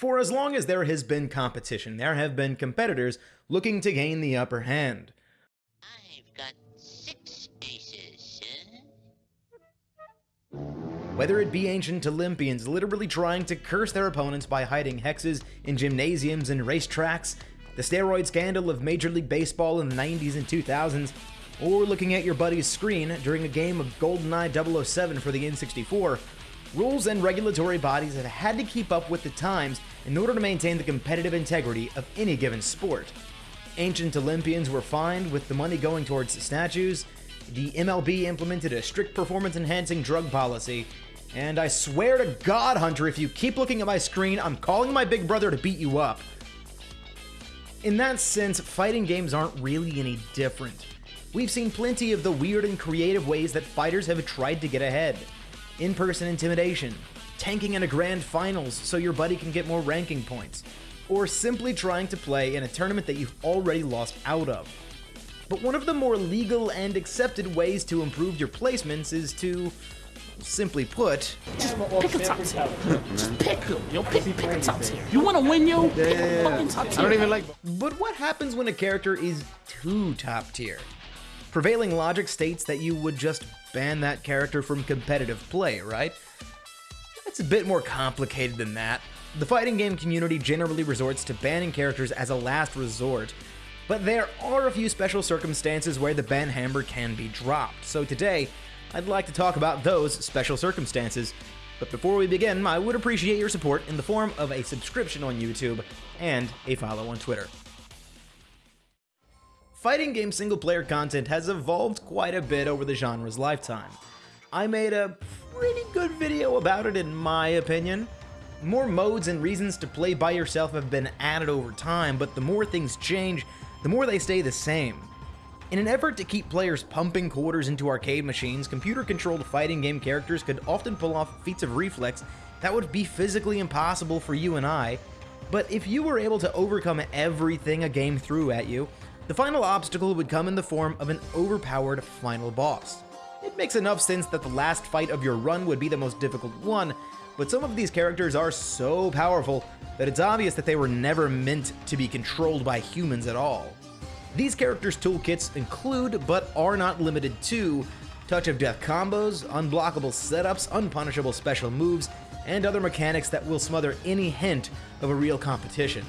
For as long as there has been competition, there have been competitors looking to gain the upper hand. I've got six aces, sir. Whether it be ancient Olympians literally trying to curse their opponents by hiding hexes in gymnasiums and racetracks, the steroid scandal of Major League Baseball in the 90s and 2000s, or looking at your buddy's screen during a game of GoldenEye 007 for the N64, rules and regulatory bodies have had to keep up with the times in order to maintain the competitive integrity of any given sport. Ancient Olympians were fined with the money going towards statues, the MLB implemented a strict performance enhancing drug policy, and I swear to God, Hunter, if you keep looking at my screen, I'm calling my big brother to beat you up. In that sense, fighting games aren't really any different. We've seen plenty of the weird and creative ways that fighters have tried to get ahead in person intimidation, tanking in a grand finals so your buddy can get more ranking points, or simply trying to play in a tournament that you've already lost out of. But one of the more legal and accepted ways to improve your placements is to, simply put, Just pick a top tier. Just pick them, yo. Pick, pick a top tier. You want to win, yo? Pick a fucking top tier. I don't even like. But what happens when a character is too top tier? Prevailing logic states that you would just ban that character from competitive play, right? It's a bit more complicated than that. The fighting game community generally resorts to banning characters as a last resort, but there are a few special circumstances where the ban hammer can be dropped. So today, I'd like to talk about those special circumstances. But before we begin, I would appreciate your support in the form of a subscription on YouTube and a follow on Twitter. Fighting game single player content has evolved quite a bit over the genre's lifetime. I made a pretty good video about it in my opinion. More modes and reasons to play by yourself have been added over time, but the more things change, the more they stay the same. In an effort to keep players pumping quarters into arcade machines, computer controlled fighting game characters could often pull off feats of reflex that would be physically impossible for you and I. But if you were able to overcome everything a game threw at you, the final obstacle would come in the form of an overpowered final boss. It makes enough sense that the last fight of your run would be the most difficult one, but some of these characters are so powerful that it's obvious that they were never meant to be controlled by humans at all. These characters' toolkits include, but are not limited to, touch of death combos, unblockable setups, unpunishable special moves, and other mechanics that will smother any hint of a real competition.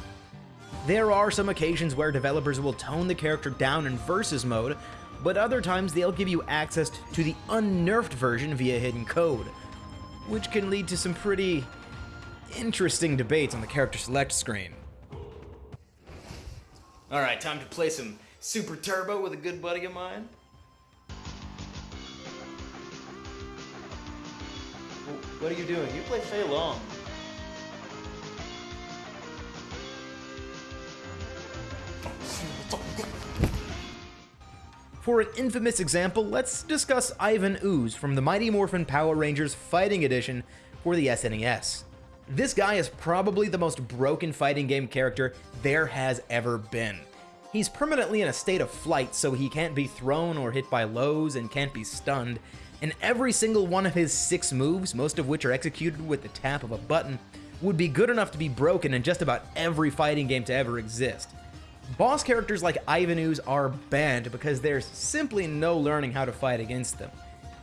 There are some occasions where developers will tone the character down in versus mode, but other times they'll give you access to the unnerfed version via hidden code, which can lead to some pretty interesting debates on the character select screen. Alright, time to play some Super Turbo with a good buddy of mine. What are you doing? You play Fei Long. For an infamous example, let's discuss Ivan Ooze from the Mighty Morphin Power Rangers Fighting Edition for the SNES. This guy is probably the most broken fighting game character there has ever been. He's permanently in a state of flight, so he can't be thrown or hit by lows and can't be stunned, and every single one of his six moves, most of which are executed with the tap of a button, would be good enough to be broken in just about every fighting game to ever exist. Boss characters like Ivan Ooze are banned because there's simply no learning how to fight against them.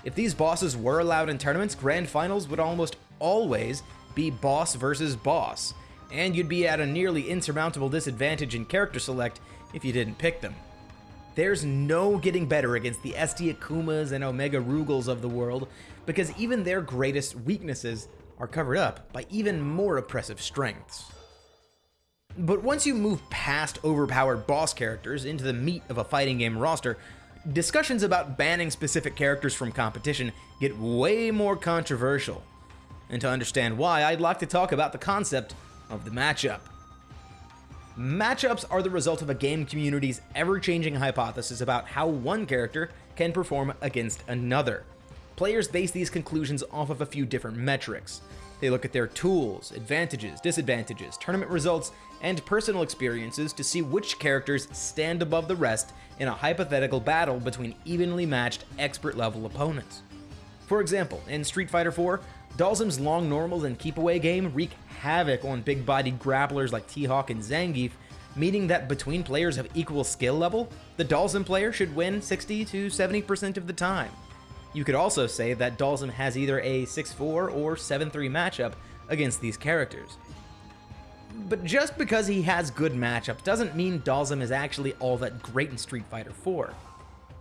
If these bosses were allowed in tournaments, grand finals would almost always be boss versus boss, and you'd be at a nearly insurmountable disadvantage in character select if you didn't pick them. There's no getting better against the SD Akumas and Omega Rugals of the world because even their greatest weaknesses are covered up by even more oppressive strengths. But once you move past overpowered boss characters into the meat of a fighting game roster, discussions about banning specific characters from competition get way more controversial. And to understand why, I'd like to talk about the concept of the matchup. Matchups are the result of a game community's ever-changing hypothesis about how one character can perform against another. Players base these conclusions off of a few different metrics. They look at their tools, advantages, disadvantages, tournament results, and personal experiences to see which characters stand above the rest in a hypothetical battle between evenly matched expert level opponents. For example, in Street Fighter 4, Dhalsim's long normals and keep away game wreak havoc on big bodied grapplers like T Hawk and Zangief, meaning that between players of equal skill level, the Dhalsim player should win 60 to 70% of the time. You could also say that Dhalsim has either a 6-4 or 7-3 matchup against these characters. But just because he has good matchups doesn't mean Dhalsim is actually all that great in Street Fighter 4.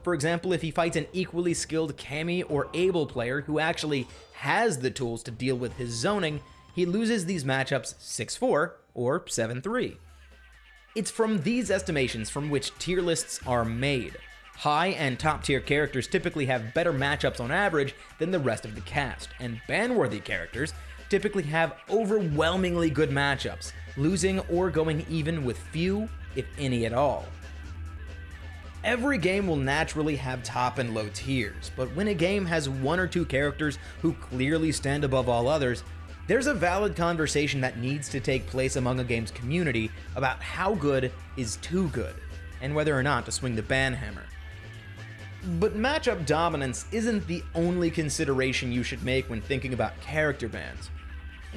For example, if he fights an equally skilled Cammy or Abel player who actually has the tools to deal with his zoning, he loses these matchups 6-4 or 7-3. It's from these estimations from which tier lists are made. High and top tier characters typically have better matchups on average than the rest of the cast, and ban-worthy characters typically have overwhelmingly good matchups, losing or going even with few, if any at all. Every game will naturally have top and low tiers, but when a game has one or two characters who clearly stand above all others, there's a valid conversation that needs to take place among a game's community about how good is too good, and whether or not to swing the ban hammer. But matchup dominance isn't the only consideration you should make when thinking about character bans.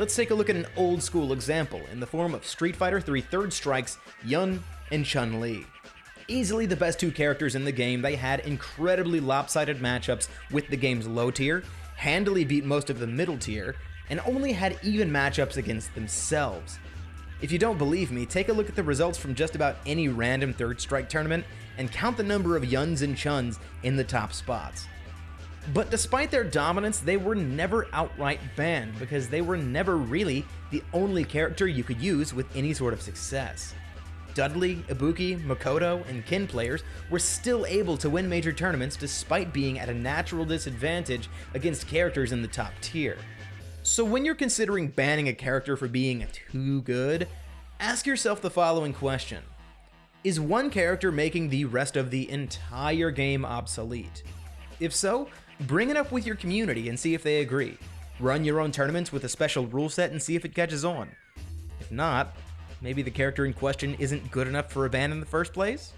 Let's take a look at an old school example in the form of Street Fighter 3 Third Strike's Yun and Chun-Li. Easily the best two characters in the game, they had incredibly lopsided matchups with the game's low tier, handily beat most of the middle tier, and only had even matchups against themselves. If you don't believe me, take a look at the results from just about any random Third Strike tournament and count the number of Yuns and Chuns in the top spots. But despite their dominance, they were never outright banned because they were never really the only character you could use with any sort of success. Dudley, Ibuki, Makoto, and Kin players were still able to win major tournaments despite being at a natural disadvantage against characters in the top tier. So when you're considering banning a character for being too good, ask yourself the following question. Is one character making the rest of the entire game obsolete? If so, bring it up with your community and see if they agree. Run your own tournaments with a special rule set and see if it catches on. If not, maybe the character in question isn't good enough for a ban in the first place?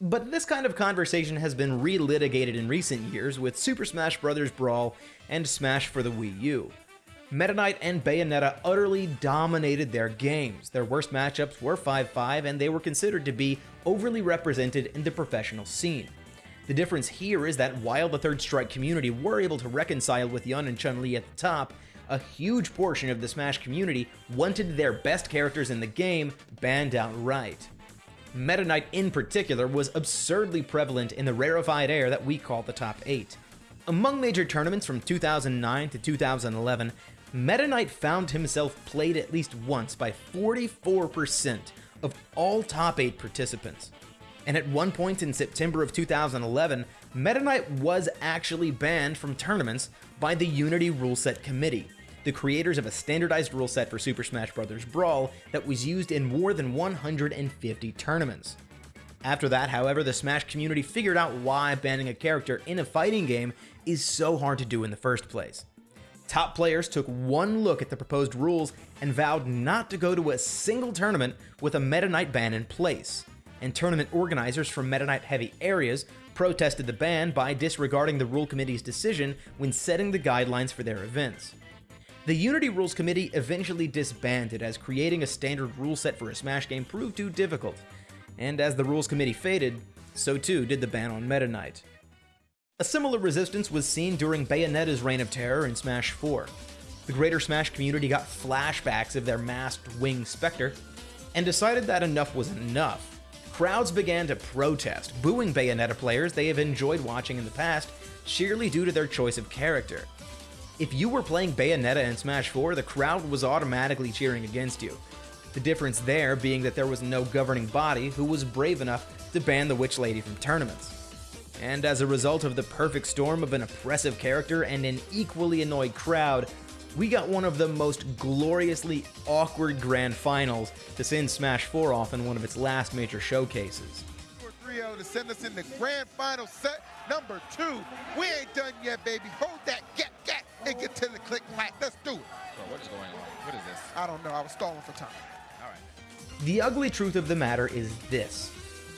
But this kind of conversation has been relitigated in recent years with Super Smash Bros. Brawl and Smash for the Wii U. Meta Knight and Bayonetta utterly dominated their games. Their worst matchups were 5-5 and they were considered to be overly represented in the professional scene. The difference here is that while the Third Strike community were able to reconcile with Yun and Chun-Li at the top, a huge portion of the Smash community wanted their best characters in the game banned outright. Meta Knight in particular was absurdly prevalent in the rarefied air that we call the top 8. Among major tournaments from 2009 to 2011, Meta Knight found himself played at least once by 44% of all top 8 participants. And at one point in September of 2011, Meta Knight was actually banned from tournaments by the Unity Rule Set Committee, the creators of a standardized rule set for Super Smash Bros. Brawl that was used in more than 150 tournaments. After that, however, the Smash community figured out why banning a character in a fighting game is so hard to do in the first place. Top players took one look at the proposed rules and vowed not to go to a single tournament with a Meta Knight ban in place. And tournament organizers from Meta Knight heavy areas protested the ban by disregarding the rule committee's decision when setting the guidelines for their events. The Unity Rules Committee eventually disbanded as creating a standard rule set for a Smash game proved too difficult, and as the Rules Committee faded, so too did the ban on Meta Knight. A similar resistance was seen during Bayonetta's reign of terror in Smash 4. The greater Smash community got flashbacks of their masked Wing Spectre, and decided that enough was enough. Crowds began to protest, booing Bayonetta players they have enjoyed watching in the past, sheerly due to their choice of character. If you were playing Bayonetta in Smash 4, the crowd was automatically cheering against you. The difference there being that there was no governing body who was brave enough to ban the Witch Lady from tournaments and as a result of the perfect storm of an oppressive character and an equally annoyed crowd, we got one of the most gloriously awkward grand finals to send Smash 4 off in one of its last major showcases. 3-0 to send us in the grand final set number two. We ain't done yet, baby. Hold that, get, get, and get to the click clack. Let's do it. Bro, what is going on? What is this? I don't know. I was stalling for time. All right. The ugly truth of the matter is this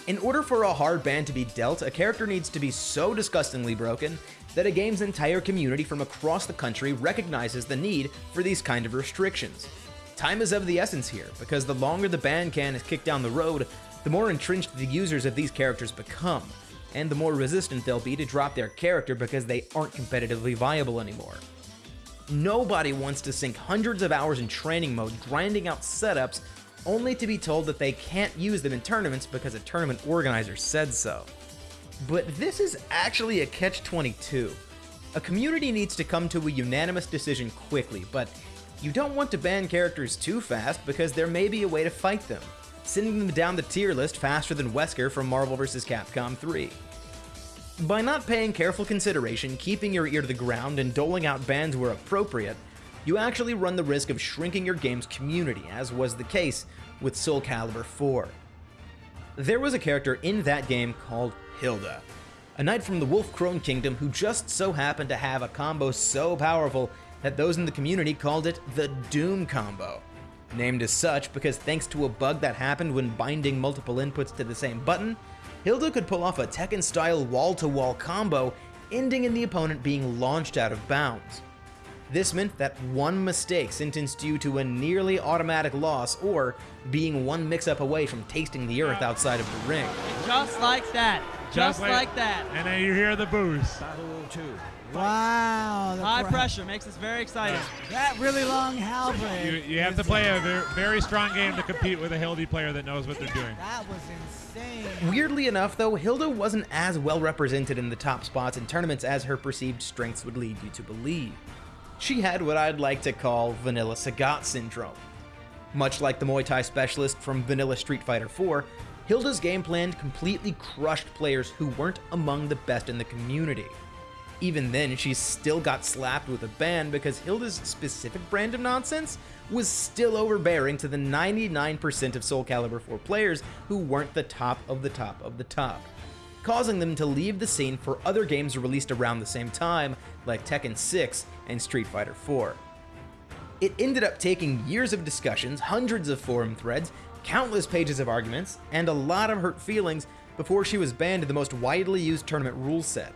In order for a hard ban to be dealt, a character needs to be so disgustingly broken that a game's entire community from across the country recognizes the need for these kind of restrictions. Time is of the essence here, because the longer the ban can is kicked down the road, the more entrenched the users of these characters become, and the more resistant they'll be to drop their character because they aren't competitively viable anymore. Nobody wants to sink hundreds of hours in training mode grinding out setups only to be told that they can't use them in tournaments because a tournament organizer said so. But this is actually a catch-22. A community needs to come to a unanimous decision quickly, but you don't want to ban characters too fast because there may be a way to fight them, sending them down the tier list faster than Wesker from Marvel vs. Capcom 3. By not paying careful consideration, keeping your ear to the ground, and doling out bans where appropriate, you actually run the risk of shrinking your game's community, as was the case with Soul Calibur 4. There was a character in that game called Hilda, a knight from the Wolfkrone Kingdom who just so happened to have a combo so powerful that those in the community called it the Doom Combo. Named as such because thanks to a bug that happened when binding multiple inputs to the same button, Hilda could pull off a Tekken-style wall-to-wall combo, ending in the opponent being launched out of bounds. This meant that one mistake sentenced you to a nearly automatic loss or being one mix-up away from tasting the earth outside of the ring. Just like that. Just, like- like that. And then you hear the boost. Wow. the High cra- pressure makes us very excited. That really long halberd. You, you have to play a ver- very strong game to compete with a Hildy player that knows what they're doing. That was insane. Weirdly enough, though, Hilda wasn't as well represented in the top spots in tournaments as her perceived strengths would lead you to believe. She had what I'd like to call Vanilla Sagat syndrome. Much like the Muay Thai specialist from Vanilla Street Fighter 4, Hilda's game plan completely crushed players who weren't among the best in the community. Even then, she still got slapped with a ban because Hilda's specific brand of nonsense was still overbearing to the 99% of Soul Calibur 4 players who weren't the top of the top of the top, causing them to leave the scene for other games released around the same time, like Tekken 6 and Street Fighter 4. It ended up taking years of discussions, hundreds of forum threads, countless pages of arguments, and a lot of hurt feelings before she was banned the most widely used tournament rule set.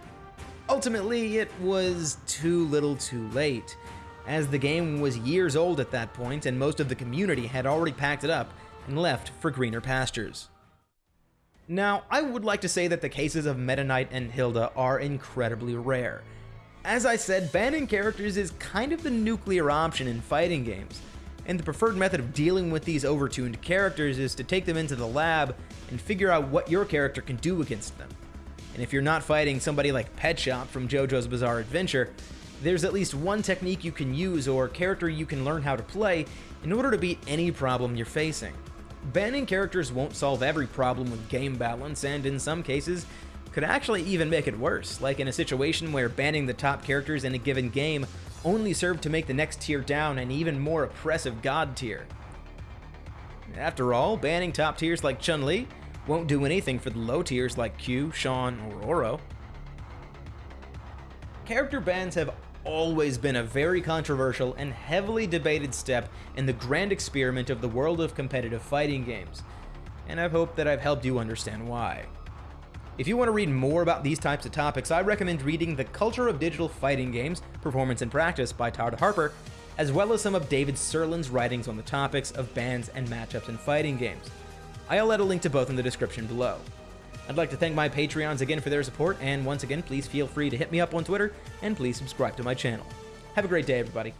Ultimately, it was too little too late, as the game was years old at that point and most of the community had already packed it up and left for greener pastures. Now, I would like to say that the cases of Meta Knight and Hilda are incredibly rare. As I said, banning characters is kind of the nuclear option in fighting games, and the preferred method of dealing with these overtuned characters is to take them into the lab and figure out what your character can do against them. And if you're not fighting somebody like Pet Shop from JoJo's Bizarre Adventure, there's at least one technique you can use or character you can learn how to play in order to beat any problem you're facing. Banning characters won't solve every problem with game balance, and in some cases, could actually even make it worse, like in a situation where banning the top characters in a given game only served to make the next tier down an even more oppressive god tier. After all, banning top tiers like Chun-Li won't do anything for the low tiers like Q, Sean, or Oro. Character bans have always been a very controversial and heavily debated step in the grand experiment of the world of competitive fighting games, and I hope that I've helped you understand why. If you want to read more about these types of topics, I recommend reading The Culture of Digital Fighting Games Performance and Practice by Todd Harper, as well as some of David Sirlin's writings on the topics of bans and matchups in fighting games. I'll add a link to both in the description below. I'd like to thank my Patreons again for their support, and once again, please feel free to hit me up on Twitter, and please subscribe to my channel. Have a great day, everybody.